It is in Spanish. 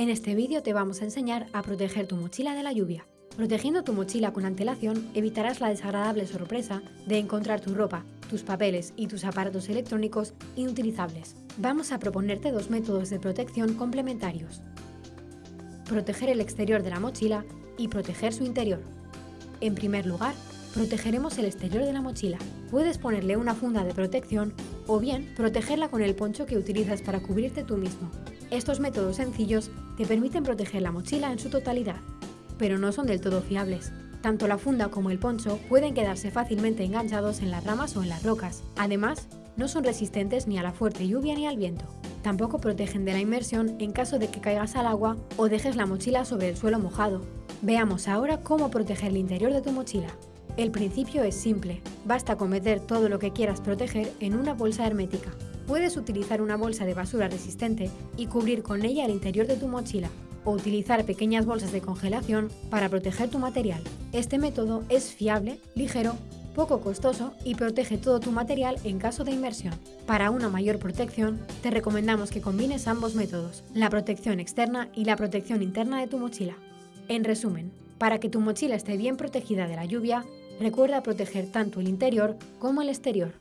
En este vídeo te vamos a enseñar a proteger tu mochila de la lluvia. Protegiendo tu mochila con antelación evitarás la desagradable sorpresa de encontrar tu ropa, tus papeles y tus aparatos electrónicos inutilizables. Vamos a proponerte dos métodos de protección complementarios. Proteger el exterior de la mochila y proteger su interior. En primer lugar, protegeremos el exterior de la mochila. Puedes ponerle una funda de protección o bien protegerla con el poncho que utilizas para cubrirte tú mismo. Estos métodos sencillos te permiten proteger la mochila en su totalidad, pero no son del todo fiables. Tanto la funda como el poncho pueden quedarse fácilmente enganchados en las ramas o en las rocas. Además, no son resistentes ni a la fuerte lluvia ni al viento. Tampoco protegen de la inmersión en caso de que caigas al agua o dejes la mochila sobre el suelo mojado. Veamos ahora cómo proteger el interior de tu mochila. El principio es simple, basta con meter todo lo que quieras proteger en una bolsa hermética. Puedes utilizar una bolsa de basura resistente y cubrir con ella el interior de tu mochila, o utilizar pequeñas bolsas de congelación para proteger tu material. Este método es fiable, ligero, poco costoso y protege todo tu material en caso de inmersión. Para una mayor protección, te recomendamos que combines ambos métodos, la protección externa y la protección interna de tu mochila. En resumen, para que tu mochila esté bien protegida de la lluvia, recuerda proteger tanto el interior como el exterior.